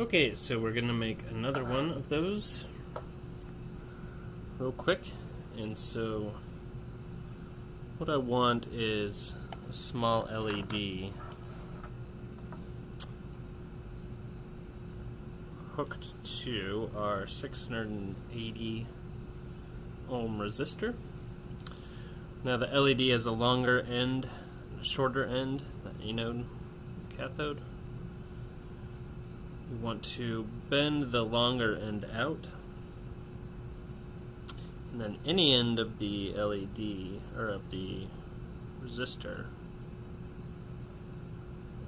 Okay, so we're gonna make another one of those real quick. And so what I want is a small LED hooked to our 680 ohm resistor. Now the LED has a longer end a shorter end, the anode cathode. We want to bend the longer end out and then any end of the LED or of the resistor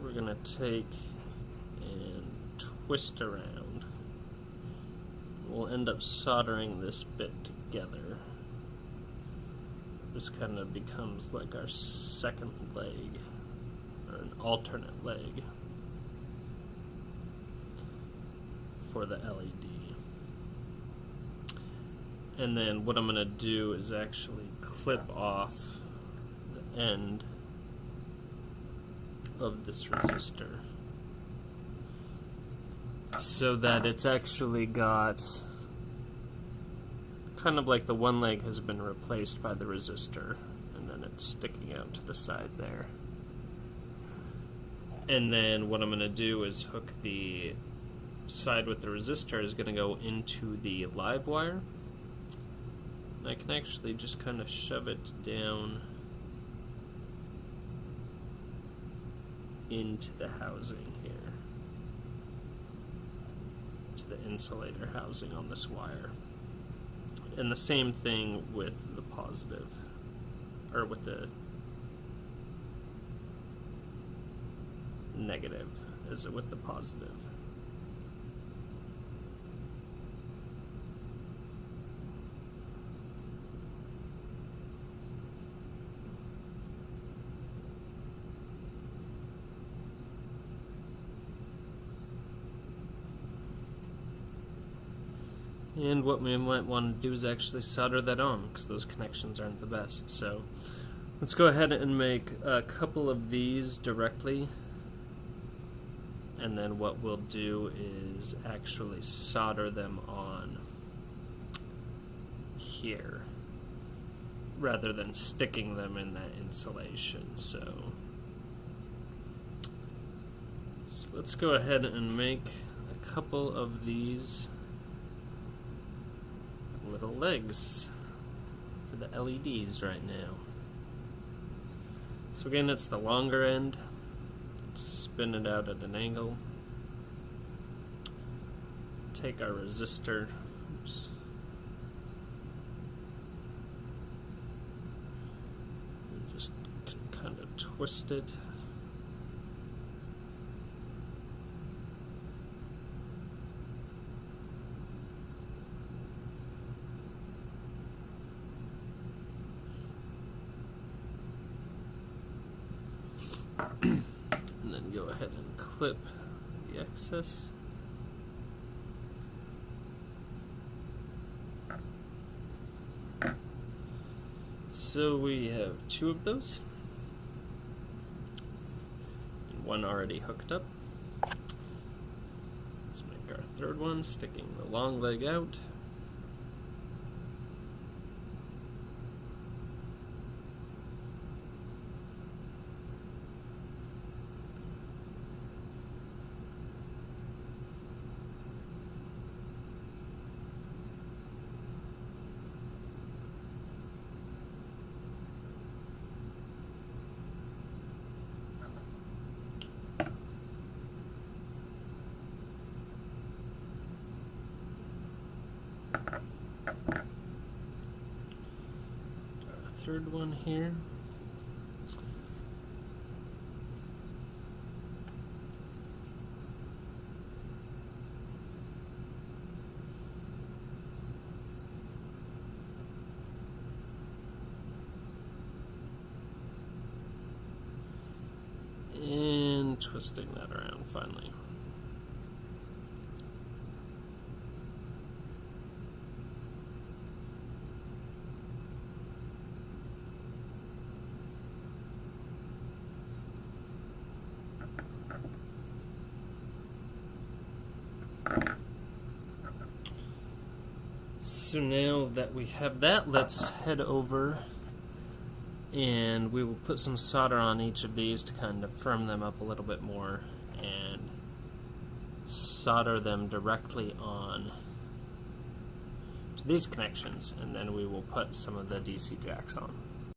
we're going to take and twist around. We'll end up soldering this bit together. This kind of becomes like our second leg or an alternate leg for the LED. And then what I'm going to do is actually clip off the end of this resistor so that it's actually got kind of like the one leg has been replaced by the resistor and then it's sticking out to the side there. And then what I'm going to do is hook the side with the resistor is going to go into the live wire. And I can actually just kind of shove it down into the housing here. To the insulator housing on this wire. And the same thing with the positive, or with the negative as it with the positive. And what we might want to do is actually solder that on, because those connections aren't the best. So let's go ahead and make a couple of these directly. And then what we'll do is actually solder them on here, rather than sticking them in that insulation. So, so let's go ahead and make a couple of these little legs for the LEDs right now. So again, it's the longer end. Spin it out at an angle. Take our resistor. Oops. Just kind of twist it. And then go ahead and clip the excess. So we have two of those, and one already hooked up. Let's make our third one, sticking the long leg out. Third one here. And twisting that around finally. So now that we have that, let's head over and we will put some solder on each of these to kind of firm them up a little bit more and solder them directly on to these connections and then we will put some of the DC jacks on.